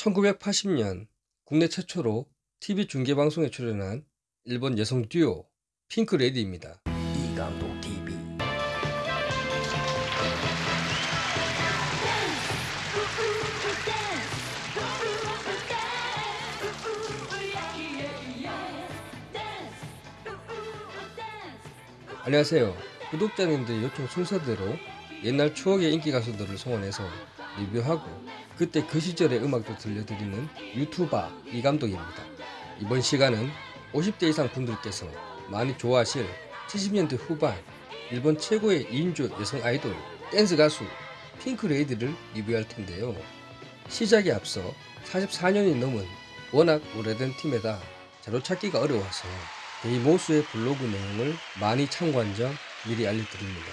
1980년 국내 최초로 TV 중계방송에 출연한 일본 여성 듀오 핑크레디입니다. 이감독 TV 안녕하세요. 구독자님들 요청 순서대로 옛날 추억의 인기 가수들을 소환해서 리뷰하고 그때 그 시절의 음악도 들려드리는 유튜버 이감독입니다. 이번 시간은 50대 이상 분들께서 많이 좋아하실 70년대 후반 일본 최고의 2인조 여성 아이돌 댄스 가수 핑크레이디를 리뷰할 텐데요. 시작에 앞서 44년이 넘은 워낙 오래된 팀에다 자료 찾기가 어려워서 데이모스의 블로그 내용을 많이 참고한 점 미리 알려드립니다.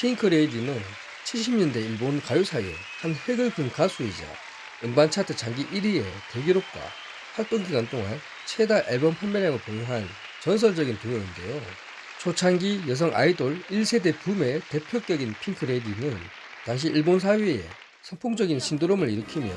핑크레이디는 70년대 일본 가요사의 한 획을 그은 가수이자 음반 차트 장기 1위의 대기록과 활동 기간 동안 최다 앨범 판매량을 보유한 전설적인 듀오인데요. 초창기 여성 아이돌 1세대 붐의 대표격인 핑크레이디는 당시 일본 사회에 선풍적인 신드롬을 일으키며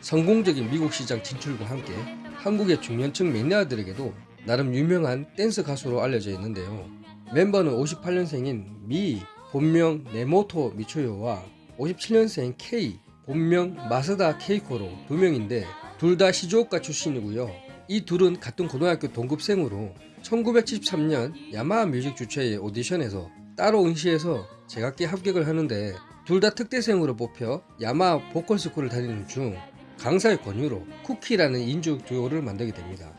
성공적인 미국 시장 진출과 함께 한국의 중년층 매니아들에게도 나름 유명한 댄스 가수로 알려져 있는데요. 멤버는 58년생인 미, 본명 네모토 미초요와 57년생 K, 본명 마스다 케이코로 두 명인데 둘 다 시즈오카 출신이고요. 이 둘은 같은 고등학교 동급생으로 1973년 야마하 뮤직 주최의 오디션에서 따로 응시해서 제각기 합격을 하는데 둘 다 특대생으로 뽑혀 야마하 보컬스쿨을 다니는 중 강사의 권유로 쿠키라는 인조 듀오를 만들게 됩니다.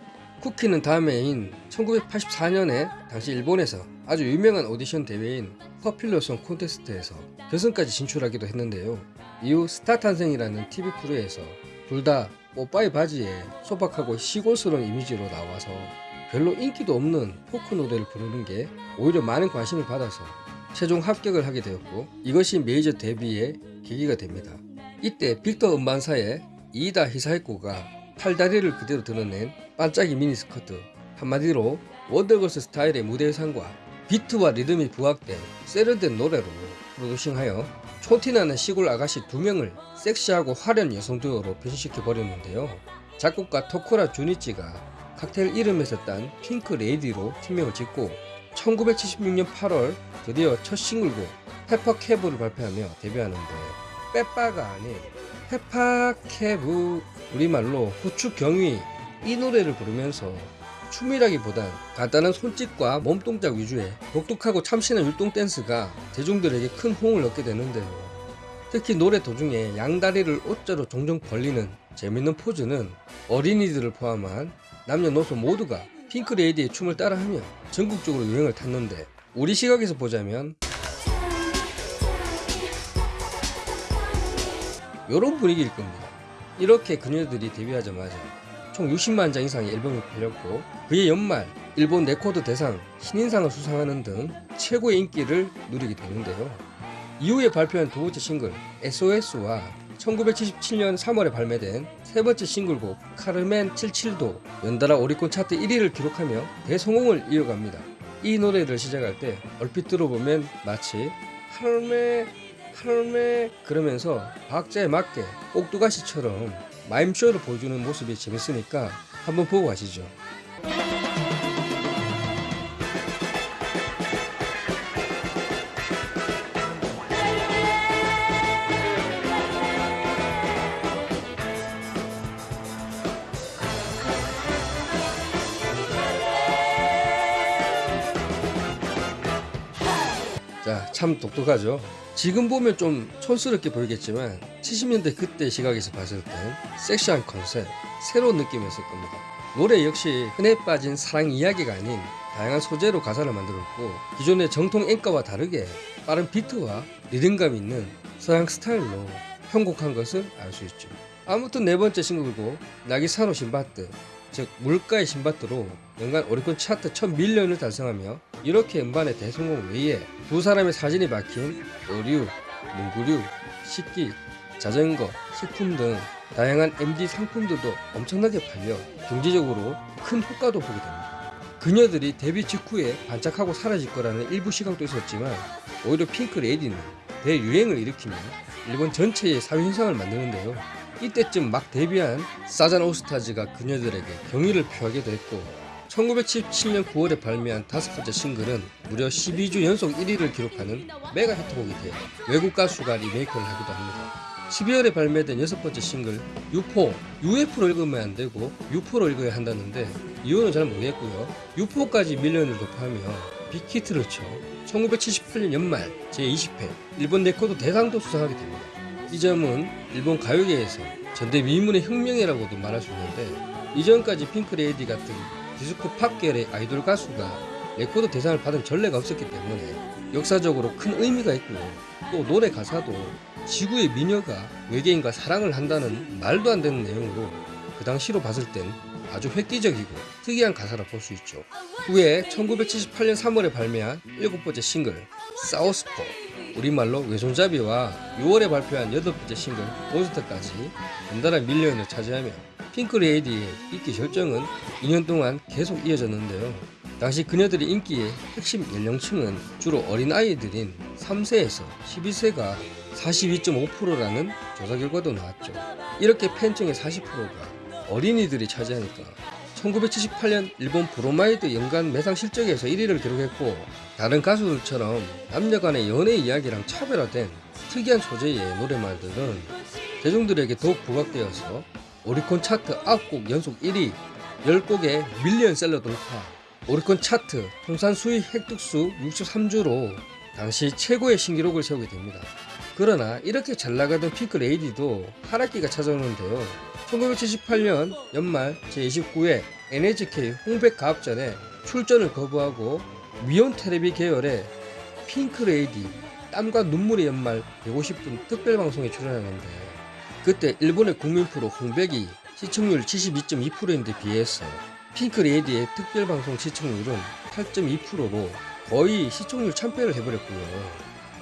쿠키는 다음 해인 1984년에 당시 일본에서 아주 유명한 오디션 대회인 Popular Song 콘테스트에서 결승까지 진출하기도 했는데요. 이후 스타 탄생이라는 TV 프로에서 둘다 뽀빠이 바지에 소박하고 시골스러운 이미지로 나와서 별로 인기도 없는 포크 노래를 부르는 게 오히려 많은 관심을 받아서 최종 합격을 하게 되었고 이것이 메이저 데뷔의 계기가 됩니다. 이때 빅터 음반사의 이이다 히사이코가 팔다리를 그대로 드러낸 반짝이 미니스커트 한마디로 원더걸스 스타일의 무대 의상과 비트와 리듬이 부각된 세련된 노래로 프로듀싱하여 촌티나는 시골 아가씨 두 명을 섹시하고 화려한 여성 듀오로 변신시켜 버렸는데요. 작곡가 토쿠라 주니치가 칵테일 이름에서 딴 핑크 레이디로 팀명을 짓고 1976년 8월 드디어 첫 싱글곡 페퍼캐브를 발표하며 데뷔하는데 빼빠가 아닌 페파캐브 우리말로 후추 경위 이 노래를 부르면서 춤이라기보단 간단한 손짓과 몸동작 위주의 독특하고 참신한 율동 댄스가 대중들에게 큰 호응을 얻게 되는데요. 특히 노래 도중에 양다리를 O자로 종종 벌리는 재밌는 포즈는 어린이들을 포함한 남녀노소 모두가 핑크레이디의 춤을 따라하며 전국적으로 유행을 탔는데 우리 시각에서 보자면 이런 분위기일 겁니다. 이렇게 그녀들이 데뷔하자마자 총 60만 장 이상의 앨범이 팔렸고 그해 연말 일본 레코드 대상 신인상을 수상하는 등 최고의 인기를 누리게 되는데요. 이후에 발표한 두 번째 싱글 SOS와 1977년 3월에 발매된 세 번째 싱글곡 카르멘 77도 연달아 오리콘 차트 1위를 기록하며 대성공을 이어갑니다. 이 노래를 시작할 때 얼핏 들어보면 마치 할 매 할매 그러면서 박자에 맞게 꼭두가시처럼 마임쇼를 보여주는 모습이 재밌으니까 한번 보고 가시죠. 자, 참 독특하죠. 지금 보면 좀 촌스럽게 보이겠지만 70년대 그때 시각에서 봤을 땐 섹시한 컨셉, 새로운 느낌이었을 겁니다. 노래 역시 흔해 빠진 사랑 이야기가 아닌 다양한 소재로 가사를 만들었고 기존의 정통 엔카와 다르게 빠른 비트와 리듬감 있는 서양 스타일로 편곡한 것을 알 수 있죠. 아무튼 네 번째 싱글곡 渚のシンドバッド 즉 물가의 신밧드로 연간 오리콘 차트 1000밀리언을 달성하며 이렇게 음반의 대성공 외에 두 사람의 사진이 박힌 의류, 문구류, 식기, 자전거, 식품 등 다양한 MD 상품들도 엄청나게 팔려 경제적으로 큰 효과도 보게 됩니다. 그녀들이 데뷔 직후에 반짝하고 사라질 거라는 일부 시각도 있었지만 오히려 핑크 레이디는 대유행을 일으키며 일본 전체의 사회 현상을 만드는데요. 이때쯤 막 데뷔한 사잔 올스타즈가 그녀들에게 경의를 표하기도 했고 1977년 9월에 발매한 다섯 번째 싱글은 무려 12주 연속 1위를 기록하는 메가 히트곡이 되어 외국 가수가 리메이크를 하기도 합니다. 12월에 발매된 여섯 번째 싱글 유포 UFO로 읽으면 안 되고 유포로 읽어야 한다는데 이유는 잘 모르겠고요. 유포까지 million을 돌파하며 big hit를 쳐 1978년 연말 제20회 일본 레코드 대상도 수상하게 됩니다. 이 점은 일본 가요계에서 전대 미문의 혁명이라고도 말할 수 있는데 이전까지 핑크레이디 같은 디스코 팝 계열의 아이돌 가수가 레코드 대상을 받은 전례가 없었기 때문에 역사적으로 큰 의미가 있고요. 또 노래 가사도 지구의 미녀가 외계인과 사랑을 한다는 말도 안 되는 내용으로 그 당시로 봤을 땐 아주 획기적이고 특이한 가사라 볼 수 있죠. 후에 1978년 3월에 발매한 일곱 번째 싱글 사우스포 우리말로 왼손잡이와 6월에 발표한 여덟 번째 싱글 몬스터까지 연달아 million을 차지하며 핑크레이디의 인기 절정은 2년 동안 계속 이어졌는데요. 당시 그녀들의 인기의 핵심 연령층은 주로 어린아이들인 3세에서 12세가 42.5%라는 조사 결과도 나왔죠. 이렇게 팬층의 40%가 어린이들이 차지하니까 1978년 일본 브로마이드 연간 매상 실적에서 1위를 기록했고 다른 가수들처럼 남녀 간의 연애 이야기랑 차별화된 특이한 소재의 노래말들은 대중들에게 더욱 부각되어서 오리콘 차트 9곡 연속 1위, 10곡의 밀리언셀러 돌파, 오리콘 차트 통산 수익 획득수 63주로 당시 최고의 신기록을 세우게 됩니다. 그러나 이렇게 잘 나가던 핑크 레이디도 하락기가 찾아오는데요. 1978년 연말 제29회 NHK 홍백 가합전에 출전을 거부하고 니혼 테레비 계열의 핑크 레이디 땀과 눈물의 연말 150분 특별 방송에 출연하는데 그때 일본의 국민 프로 홍백이 시청률 72.2%인데 비해서 핑크 레이디의 특별 방송 시청률은 8.2%로 거의 시청률 참패를 해버렸고요.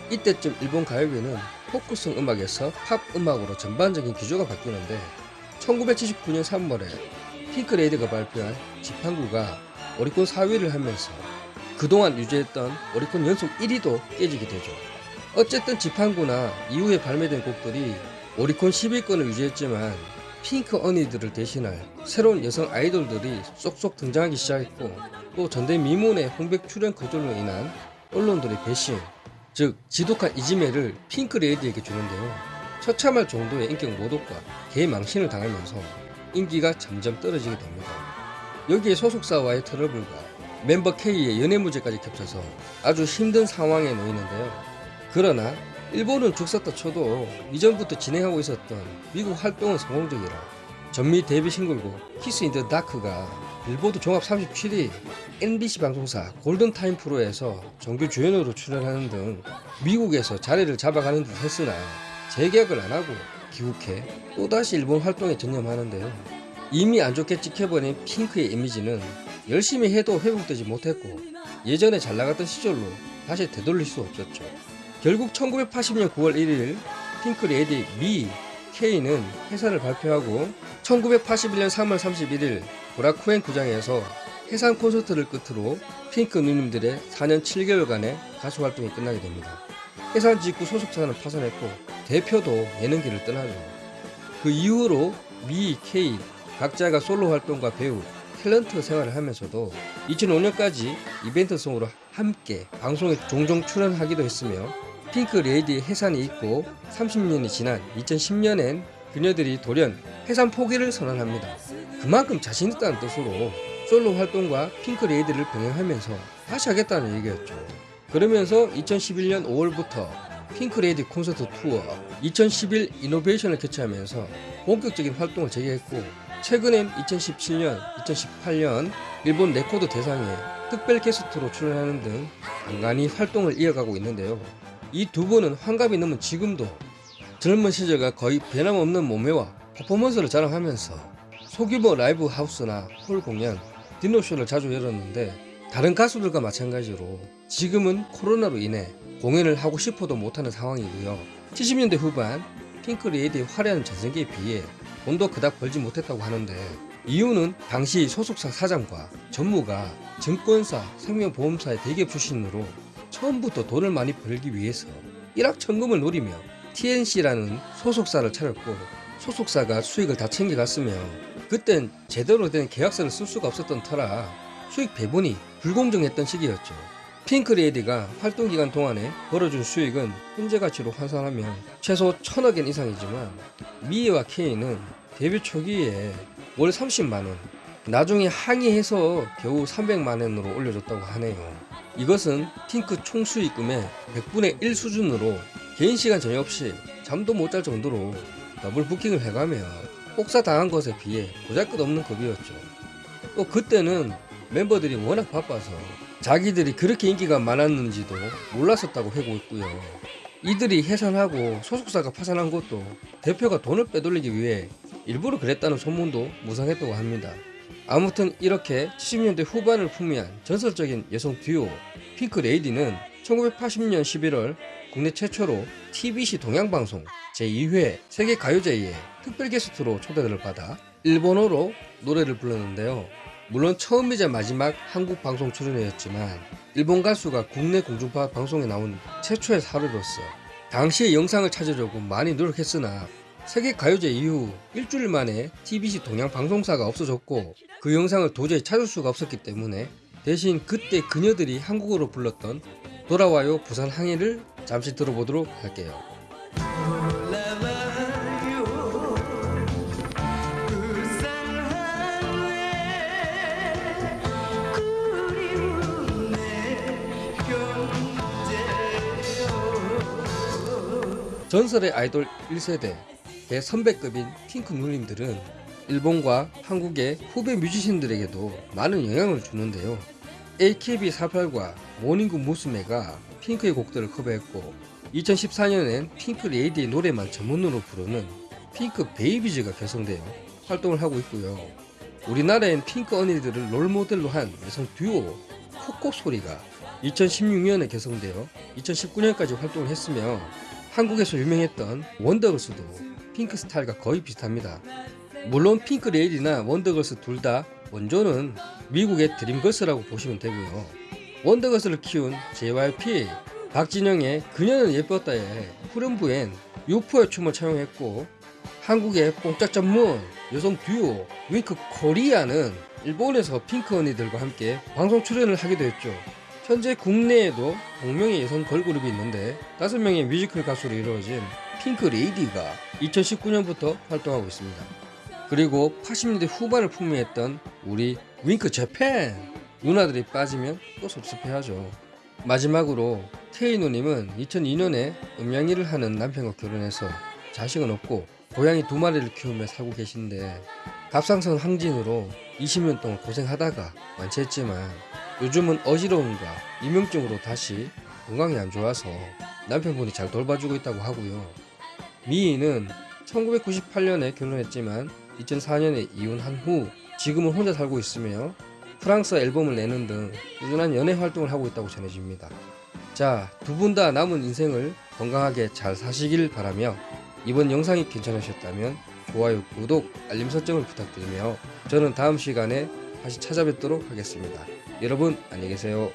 이때쯤 일본 가요계는 포크송 음악에서 팝 음악으로 전반적인 기조가 바뀌는데 1979년 3월에 핑크레이드가 발표한 지판구가 오리콘 4위를 하면서 그동안 유지했던 오리콘 연속 1위도 깨지게 되죠. 어쨌든 지판구나 이후에 발매된 곡들이 오리콘 10위권을 유지했지만 핑크 언니들을 대신할 새로운 여성 아이돌들이 쏙쏙 등장하기 시작했고 또 전대 미문의 홍백 출연 거절로 인한 언론들의 배신 즉 지독한 이지매를 핑크레이디에게 주는데요. 처참할 정도의 인격 모독과 개망신을 당하면서 인기가 점점 떨어지게 됩니다. 여기에 소속사와의 트러블과 멤버 K의 연애 문제까지 겹쳐서 아주 힘든 상황에 놓이는데요. 그러나 일본은 죽었다 쳐도 이전부터 진행하고 있었던 미국 활동은 성공적이라 전미 데뷔 싱글곡 Kiss in the Dark가 빌보드 종합 37위 NBC 방송사 골든타임 프로에서 정규 주연으로 출연하는 등 미국에서 자리를 잡아가는 듯 했으나 재계약을 안 하고 귀국해 또다시 일본 활동에 전념하는데요. 이미 안 좋게 찍혀버린 핑크의 이미지는 열심히 해도 회복되지 못했고 예전에 잘 나갔던 시절로 다시 되돌릴 수 없었죠. 결국 1980년 9월 1일 핑크 레이디 미 K는 해산을 발표하고 1981년 3월 31일 고라쿠엔 구장에서 해산 콘서트를 끝으로 핑크 누님들의 4년 7개월간의 가수 활동이 끝나게 됩니다. 해산 직후 소속사는 파산했고 대표도 예능계를 떠나죠. 그 이후로 미, K 각자가 솔로 활동과 배우, 탤런트 생활을 하면서도 2005년까지 이벤트송으로 함께 방송에 종종 출연하기도 했으며 핑크 레이디의 해산이 있고 30년이 지난 2010년엔 그녀들이 돌연 해산 포기를 선언합니다. 그만큼 자신 있다는 뜻으로 솔로 활동과 핑크 레이디를 병행하면서 다시 하겠다는 얘기였죠. 그러면서 2011년 5월부터 핑크 레이디 콘서트 투어 2011 이노베이션을 개최하면서 본격적인 활동을 재개했고 최근엔 2017년, 2018년 일본 레코드 대상에 특별 게스트로 출연하는 등 간간히 활동을 이어가고 있는데요. 이 두 분은 환갑이 넘은 지금도 젊은 시절과 거의 변함없는 몸매와 퍼포먼스를 자랑하면서 소규모 라이브 하우스나 홀 공연, 디너쇼를 자주 열었는데 다른 가수들과 마찬가지로 지금은 코로나로 인해 공연을 하고 싶어도 못하는 상황이고요. 70년대 후반 핑크 레이디의 화려한 전성기에 비해 돈도 그닥 벌지 못했다고 하는데 이유는 당시 소속사 사장과 전무가 증권사, 생명보험사의 대기업 출신으로 처음부터 돈을 많이 벌기 위해서 일확천금을 노리며 TNC라는 소속사를 차렸고 소속사가 수익을 다 챙겨갔으며 그땐 제대로 된 계약서를 쓸 수가 없었던 터라 수익 배분이 불공정했던 시기였죠. 핑크레이디가 활동 기간 동안에 벌어준 수익은 현재 가치로 환산하면 최소 천억 엔 이상이지만 미에와 케이는 데뷔 초기에 월 30만 원, 나중에 항의해서 겨우 300만 원으로 올려줬다고 하네요. 이것은 핑크 총 수익 금의 100분의 1 수준으로 개인 시간 전혀 없이 잠도 못 잘 정도로 더블 부킹을 해가며 혹사 당한 것에 비해 보잘것없는 급이었죠. 또 그때는 멤버들이 워낙 바빠서 자기들이 그렇게 인기가 많았는지도 몰랐었다고 회고했고요. 이들이 해산하고 소속사가 파산한 것도 대표가 돈을 빼돌리기 위해 일부러 그랬다는 소문도 무성했다고 합니다. 아무튼 이렇게 70년대 후반을 풍미한 전설적인 여성 듀오 핑크 레이디는 1980년 11월 국내 최초로 TBC 동양방송 제2회 세계가요제에 특별 게스트로 초대를 받아 일본어로 노래를 불렀는데요. 물론 처음이자 마지막 한국 방송 출연이었지만 일본 가수가 국내 공중파 방송에 나온 최초의 사례로서 당시의 영상을 찾으려고 많이 노력했으나 세계 가요제 이후 일주일 만에 TBC 동양 방송사가 없어졌고 그 영상을 도저히 찾을 수가 없었기 때문에 대신 그때 그녀들이 한국어로 불렀던 돌아와요 부산 항해를 잠시 들어보도록 할게요. 전설의 아이돌 1세대 대선배급인 핑크 누님들은 일본과 한국의 후배 뮤지션들에게도 많은 영향을 주는데요. AKB48과 모닝구 무스메가 핑크의 곡들을 커버했고 2014년엔 핑크 레이디의 노래만 전문으로 부르는 핑크 베이비즈가 결성되어 활동을 하고 있고요. 우리나라엔 핑크 언니들을 롤모델로 한 여성 듀오 코코 소리가 2016년에 결성되어 2019년까지 활동을 했으며 한국에서 유명했던 원더걸스도 핑크 스타일과 거의 비슷합니다. 물론 핑크 레이디나 원더걸스 둘 다 원조는 미국의 드림걸스라고 보시면 되고요. 원더걸스를 키운 JYP 박진영의 그녀는 예뻤다에 후렴부엔 UFO의 춤을 차용했고 한국의 뽕짝 전문 여성 듀오 윙크 코리아는 일본에서 핑크 언니들과 함께 방송 출연을 하기도 했죠. 현재 국내에도 동명의 여성 걸그룹이 있는데 5명의 뮤지컬 가수로 이루어진 핑크 레이디가 2019년부터 활동하고 있습니다. 그리고 80년대 후반을 풍미했던 우리 윙크 재팬 누나들이 빠지면 또 섭섭해하죠. 마지막으로 테이노님은 2002년에 음향일을 하는 남편과 결혼해서 자식은 없고 고양이 두 마리를 키우며 살고 계신데 갑상선 항진으로 20년 동안 고생하다가 완치했지만 요즘은 어지러움과 이명증으로 다시 건강이 안 좋아서 남편분이 잘 돌봐주고 있다고 하고요. 미희는 1998년에 결혼했지만 2004년에 이혼한 후 지금은 혼자 살고 있으며 프랑스 앨범을 내는 등 꾸준한 연애 활동을 하고 있다고 전해집니다. 자, 두 분 다 남은 인생을 건강하게 잘 사시길 바라며 이번 영상이 괜찮으셨다면 좋아요, 구독, 알림 설정을 부탁드리며 저는 다음 시간에 다시 찾아뵙도록 하겠습니다. 여러분 안녕히 계세요.